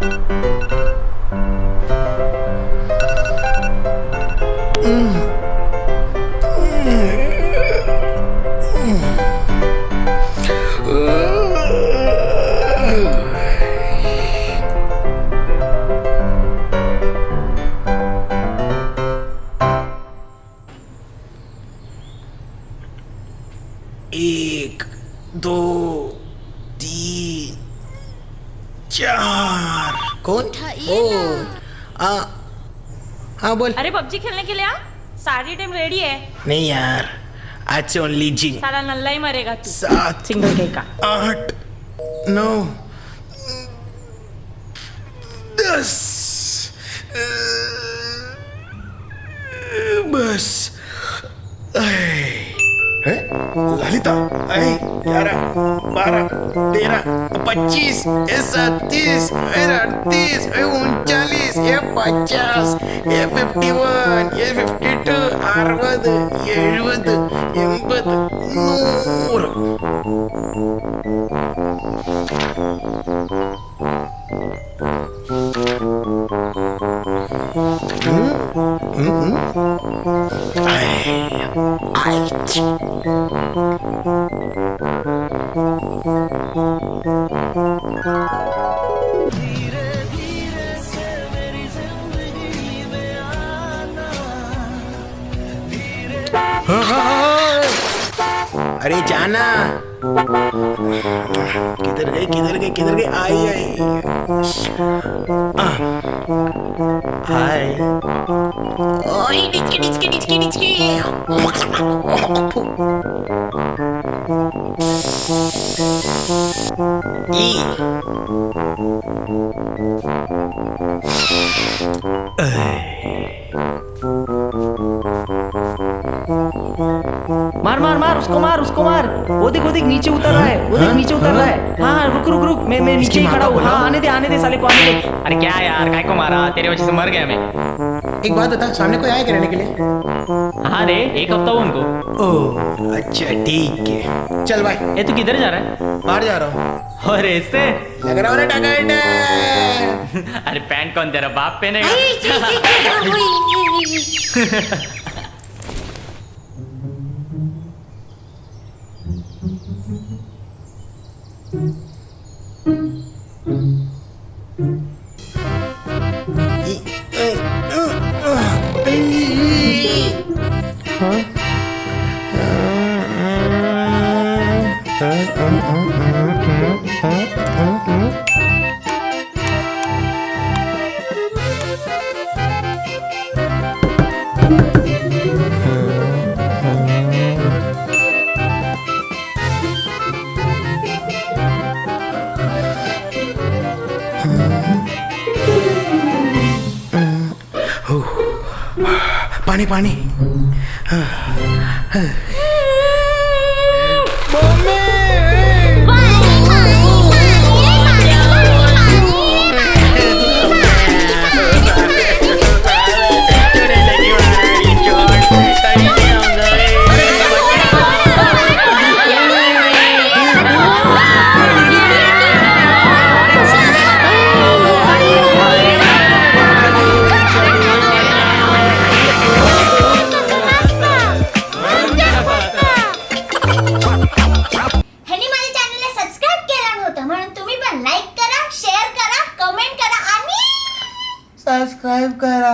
एक दो चार। कौन? ओ आ हाँ बोल। अरे पबजी खेलने के लिए आ? सारी टीम रेडी है? नहीं यार आज से ओनली जी साला नल्ला ही मरेगा तू। सात सिंगल के का। आठ नौ दस। ललिता ग्यारह बारह तेरह पच्चीस सत्तीस ए अड़तीस उनचालीस ए पचास ए फिफ्टी वन ए फिफ्टी टू अरबद एഴുപത് എൺപത് नूर Mm-hmm. Mm-hmm. अरे जाना। किधर गई किधर गई किधर गई आई आई। हाय। ओए डिचकी डिचकी डिचकी डिचकी ई मार उसको मार उसको मार। वो देख वो देख नीचे उतर रहा है। वो देख नीचे उतर रहा है। हाँ हाँ रुक रुक रुक। मैं मैं नीचे ही खड़ा हूँ। हाँ आने दे आने दे साले को आने दे। अरे क्या यार काय को मारा? तेरे वजह से मर गया मैं। एक बात बता सामने कोई आया क्या रहने के लिए? हाँ रे एक हफ़्ता हुआ उनको। ओह अच्छा ठीक है। चल भाई। ये तू किधर जा रहा है? बाहर जा रहा हूँ। और ऐसे लग रहा है अरे पैंट कौन तेरा बाप पहनेगा? Uhum. पानी पानी। ह्यांनी माझ्या चॅनलला सबस्क्राईब केला नव्हतं म्हणून तुम्ही पण लाईक करा शेअर करा कमेंट करा आणि सबस्क्राईब करा.